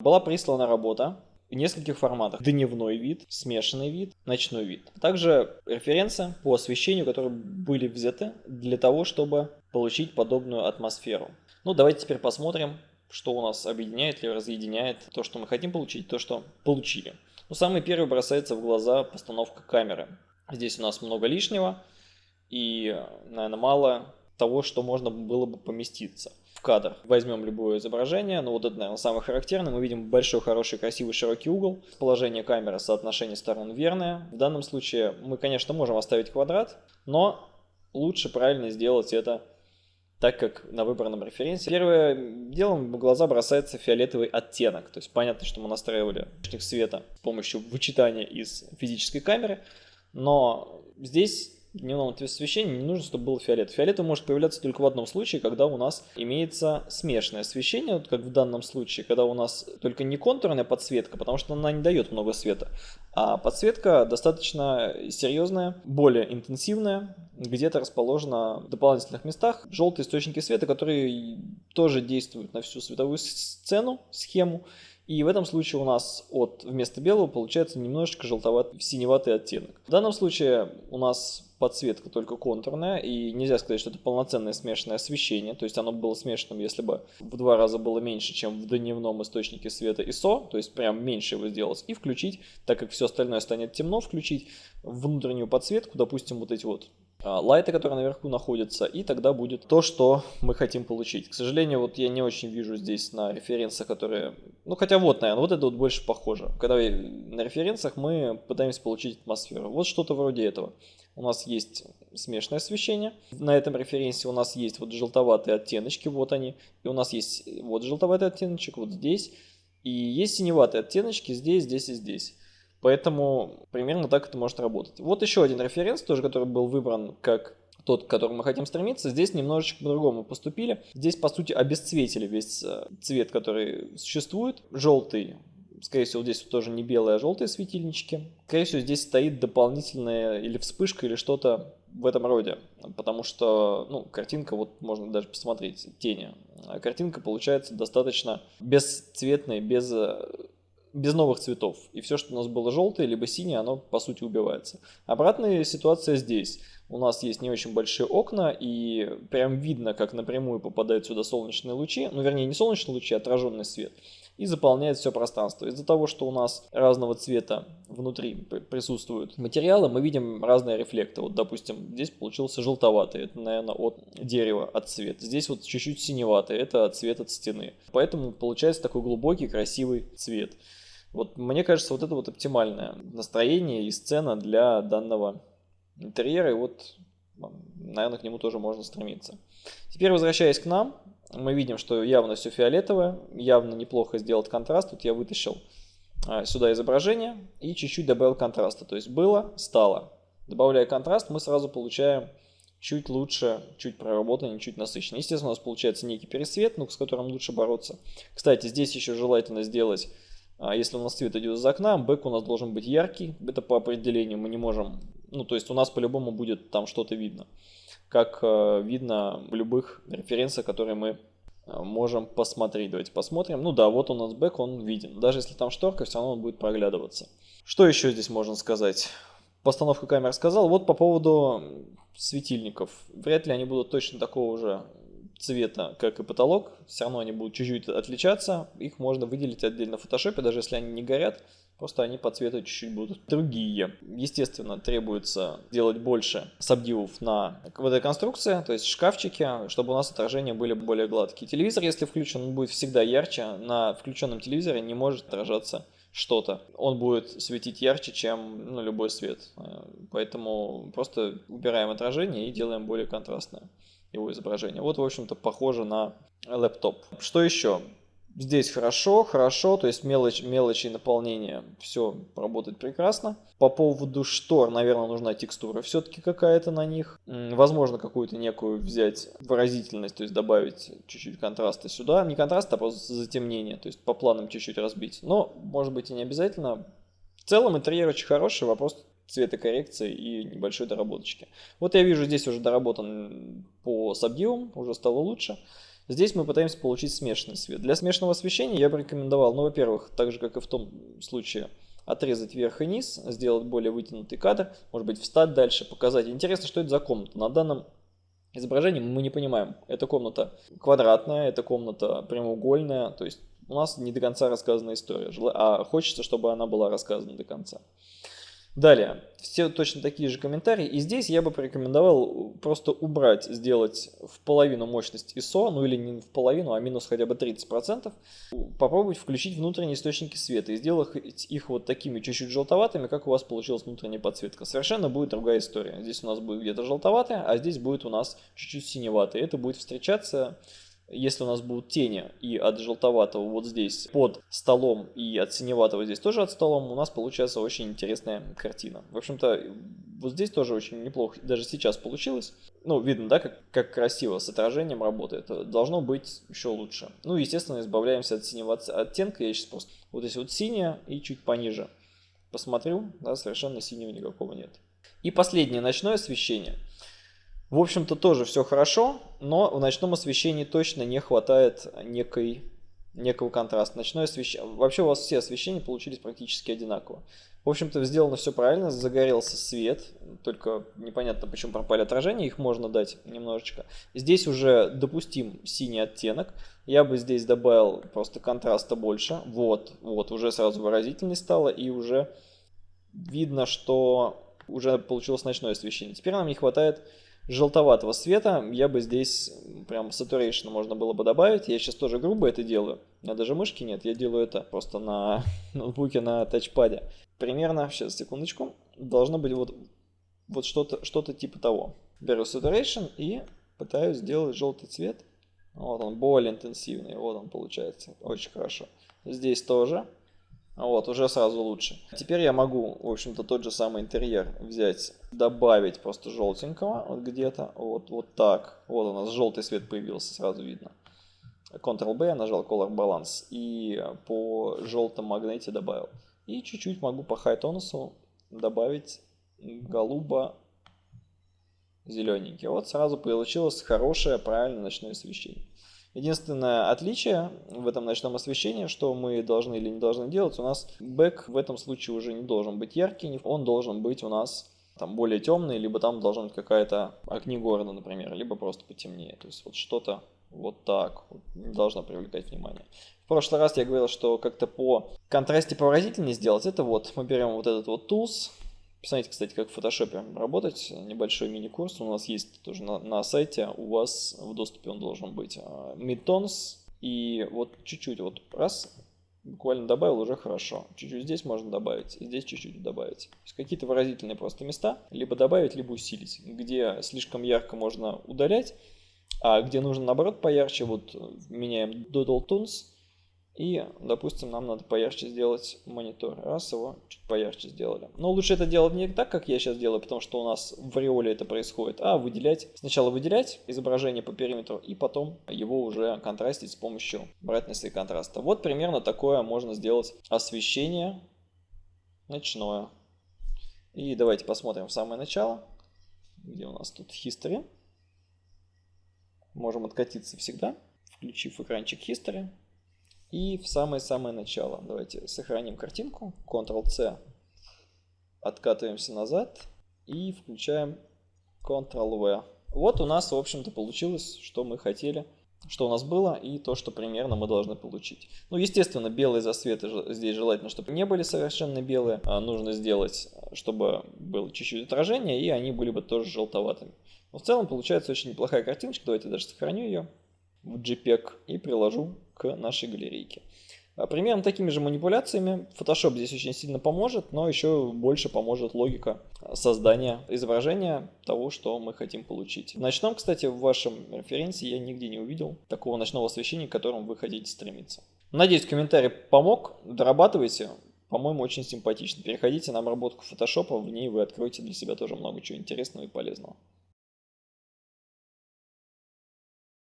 Была прислана работа в нескольких форматах. Дневной вид, смешанный вид, ночной вид. Также референсы по освещению, которые были взяты для того, чтобы получить подобную атмосферу. Ну, давайте теперь посмотрим, что у нас объединяет или разъединяет то, что мы хотим получить, то, что получили. Ну, самый первый бросается в глаза постановка камеры. Здесь у нас много лишнего и, наверное, мало того, что можно было бы поместиться в кадр. Возьмем любое изображение, но вот это, наверное, самое характерное. Мы видим большой, хороший, красивый, широкий угол. Положение камеры, соотношение сторон верное. В данном случае мы, конечно, можем оставить квадрат, но лучше правильно сделать это так как на выбранном референсе. Первое делом в глаза бросается фиолетовый оттенок. То есть понятно, что мы настраивали света с помощью вычитания из физической камеры, но здесь дневном освещении не нужно, чтобы был фиолет. Фиолет может появляться только в одном случае, когда у нас имеется смешанное освещение, вот как в данном случае, когда у нас только не контурная подсветка, потому что она не дает много света, а подсветка достаточно серьезная, более интенсивная, где-то расположена в дополнительных местах желтые источники света, которые тоже действуют на всю световую сцену, схему, и в этом случае у нас от вместо белого получается немножечко желтоватый, синеватый оттенок. В данном случае у нас подсветка только контурная, и нельзя сказать, что это полноценное смешанное освещение, то есть оно было смешанным, если бы в два раза было меньше, чем в дневном источнике света ISO, то есть прям меньше его сделать, и включить, так как все остальное станет темно, включить внутреннюю подсветку, допустим, вот эти вот лайты, которые наверху находятся, и тогда будет то, что мы хотим получить. К сожалению, вот я не очень вижу здесь на референсах, которые... Ну, хотя вот, наверное, вот это вот больше похоже. Когда на референсах мы пытаемся получить атмосферу. Вот что-то вроде этого. У нас есть смешанное освещение. На этом референсе у нас есть вот желтоватые оттеночки, вот они. И у нас есть вот желтоватый оттеночек вот здесь. И есть синеватые оттеночки здесь, здесь и здесь. Поэтому примерно так это может работать. Вот еще один референс, тоже который был выбран как тот, к которому мы хотим стремиться. Здесь немножечко по-другому поступили. Здесь, по сути, обесцветили весь э, цвет, который существует. Желтый, скорее всего, здесь тоже не белые, а желтые светильнички. Скорее всего, здесь стоит дополнительная или вспышка, или что-то в этом роде. Потому что, ну, картинка, вот можно даже посмотреть, тени. А картинка получается достаточно бесцветной, без э, без новых цветов. И все, что у нас было желтое, либо синее, оно по сути убивается. Обратная ситуация здесь. У нас есть не очень большие окна, и прям видно, как напрямую попадают сюда солнечные лучи. Ну, вернее, не солнечные лучи, а отраженный свет. И заполняет все пространство. Из-за того, что у нас разного цвета внутри присутствуют материалы, мы видим разные рефлекты. Вот, допустим, здесь получился желтоватый, это, наверное, от дерева, от цвета. Здесь вот чуть-чуть синеватый, это цвет от стены. Поэтому получается такой глубокий, красивый цвет. Вот мне кажется, вот это вот оптимальное настроение и сцена для данного интерьера, и вот, наверное, к нему тоже можно стремиться. Теперь, возвращаясь к нам, мы видим, что явно все фиолетовое, явно неплохо сделать контраст. Тут я вытащил а, сюда изображение и чуть-чуть добавил контраста. То есть было, стало. Добавляя контраст, мы сразу получаем чуть лучше, чуть проработаннее, чуть насыщеннее. Естественно, у нас получается некий пересвет, ну, с которым лучше бороться. Кстати, здесь еще желательно сделать а если у нас свет идет из окна, бэк у нас должен быть яркий. Это по определению мы не можем... Ну, то есть у нас по-любому будет там что-то видно. Как э, видно в любых референсах, которые мы э, можем посмотреть. Давайте посмотрим. Ну да, вот у нас бэк, он виден. Даже если там шторка, все равно он будет проглядываться. Что еще здесь можно сказать? Постановка камер сказал. Вот по поводу светильников. Вряд ли они будут точно такого же цвета, как и потолок, все равно они будут чуть-чуть отличаться. Их можно выделить отдельно в фотошопе, даже если они не горят, просто они по цвету чуть-чуть будут другие. Естественно, требуется делать больше сабдивов на в этой конструкции, то есть шкафчики, чтобы у нас отражения были более гладкие. Телевизор, если включен, он будет всегда ярче. На включенном телевизоре не может отражаться что-то. Он будет светить ярче, чем ну, любой свет. Поэтому просто убираем отражение и делаем более контрастное его изображение. Вот, в общем-то, похоже на лэптоп. Что еще? Здесь хорошо, хорошо, то есть мелочь, мелочи наполнения, все работает прекрасно. По поводу штор, наверное, нужна текстура все-таки какая-то на них. Возможно, какую-то некую взять выразительность, то есть добавить чуть-чуть контраста сюда. Не контраст, а просто затемнение, то есть по планам чуть-чуть разбить. Но, может быть, и не обязательно. В целом интерьер очень хороший, вопрос цветокоррекции и небольшой доработочки. Вот я вижу здесь уже доработан по сабдивам, уже стало лучше. Здесь мы пытаемся получить смешанный свет. Для смешанного освещения я бы рекомендовал, ну, во-первых, так же, как и в том случае, отрезать вверх и низ, сделать более вытянутый кадр, может быть, встать дальше, показать. Интересно, что это за комната. На данном изображении мы не понимаем, это комната квадратная, это комната прямоугольная, то есть у нас не до конца рассказана история, а хочется, чтобы она была рассказана до конца. Далее, все точно такие же комментарии. И здесь я бы порекомендовал просто убрать, сделать в половину мощность ISO, ну или не в половину, а минус хотя бы 30%. Попробовать включить внутренние источники света и сделать их вот такими чуть-чуть желтоватыми, как у вас получилась внутренняя подсветка. Совершенно будет другая история. Здесь у нас будет где-то желтоватая, а здесь будет у нас чуть-чуть синеватая. Это будет встречаться если у нас будут тени и от желтоватого вот здесь под столом и от синеватого здесь тоже от столом, у нас получается очень интересная картина. В общем-то, вот здесь тоже очень неплохо, даже сейчас получилось. Ну, видно, да, как, как красиво с отражением работает. Должно быть еще лучше. Ну, естественно, избавляемся от синего оттенка. Я сейчас просто вот здесь вот синее и чуть пониже посмотрю, да, совершенно синего никакого нет. И последнее, ночное освещение. В общем-то тоже все хорошо, но в ночном освещении точно не хватает некой, некого контраста. Ночное освещение, вообще у вас все освещения получились практически одинаково. В общем-то сделано все правильно, загорелся свет, только непонятно почему пропали отражения, их можно дать немножечко. Здесь уже допустим синий оттенок, я бы здесь добавил просто контраста больше, вот, вот, уже сразу выразительней стало и уже видно, что уже получилось ночное освещение. Теперь нам не хватает желтоватого цвета, я бы здесь прям saturation можно было бы добавить. Я сейчас тоже грубо это делаю. У меня даже мышки нет, я делаю это просто на ноутбуке на тачпаде. Примерно, сейчас, секундочку, должно быть вот, вот что-то что типа того. Беру saturation и пытаюсь сделать желтый цвет. Вот он, более интенсивный, вот он получается, очень хорошо. Здесь тоже. Вот, уже сразу лучше. Теперь я могу, в общем-то, тот же самый интерьер взять, добавить просто желтенького вот где-то. Вот, вот так. Вот у нас желтый свет появился, сразу видно. Ctrl-B, нажал Color Balance и по желтому магните добавил. И чуть-чуть могу по High тонусу добавить голубо зелененький. Вот сразу получилось хорошее, правильное ночное освещение. Единственное отличие в этом ночном освещении, что мы должны или не должны делать, у нас бэк в этом случае уже не должен быть яркий, он должен быть у нас там более темный, либо там должна быть какая-то огнегорна, например, либо просто потемнее. То есть вот что-то вот так вот, не должно привлекать внимание. В прошлый раз я говорил, что как-то по контрасте повыразительнее сделать. Это вот мы берем вот этот вот tools, Посмотрите, кстати, как в фотошопе работать. Небольшой мини-курс у нас есть тоже на, на сайте. У вас в доступе он должен быть. Midtones. А, и вот чуть-чуть, вот раз, буквально добавил, уже хорошо. Чуть-чуть здесь можно добавить, здесь чуть-чуть добавить. Какие-то выразительные просто места, либо добавить, либо усилить. Где слишком ярко можно удалять, а где нужно наоборот поярче, вот меняем Doodle Tones и, допустим, нам надо поярче сделать монитор. Раз его чуть поярче сделали. Но лучше это делать не так, как я сейчас делаю, потому что у нас в ореоле это происходит, а выделять. Сначала выделять изображение по периметру, и потом его уже контрастить с помощью брайтнесса и контраста. Вот примерно такое можно сделать освещение ночное. И давайте посмотрим в самое начало, где у нас тут history. Можем откатиться всегда, включив экранчик history. И в самое-самое начало. Давайте сохраним картинку. Ctrl-C. Откатываемся назад. И включаем Ctrl-V. Вот у нас, в общем-то, получилось, что мы хотели, что у нас было, и то, что примерно мы должны получить. Ну, естественно, белые засветы здесь желательно, чтобы не были совершенно белые. А нужно сделать, чтобы было чуть-чуть отражение, и они были бы тоже желтоватыми. Но в целом получается очень неплохая картиночка. Давайте даже сохраню ее в JPEG и приложу к нашей галерейке. А, примерно такими же манипуляциями Photoshop здесь очень сильно поможет, но еще больше поможет логика создания изображения того, что мы хотим получить. В ночном, кстати, в вашем референсе я нигде не увидел такого ночного освещения, к которому вы хотите стремиться. Надеюсь, комментарий помог. Дорабатывайте. По-моему, очень симпатично. Переходите на обработку Photoshop, в ней вы откроете для себя тоже много чего интересного и полезного.